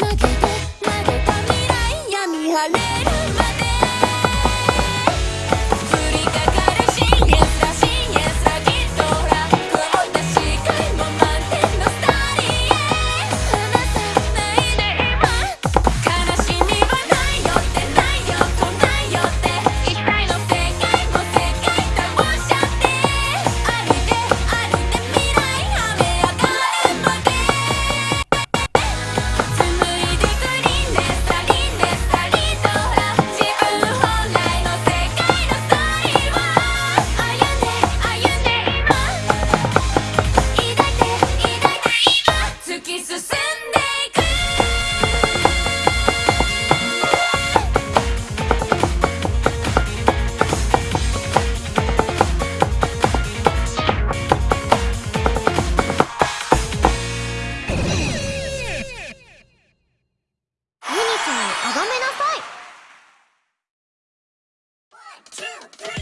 曲げて曲げた未来闇晴れ。two, three.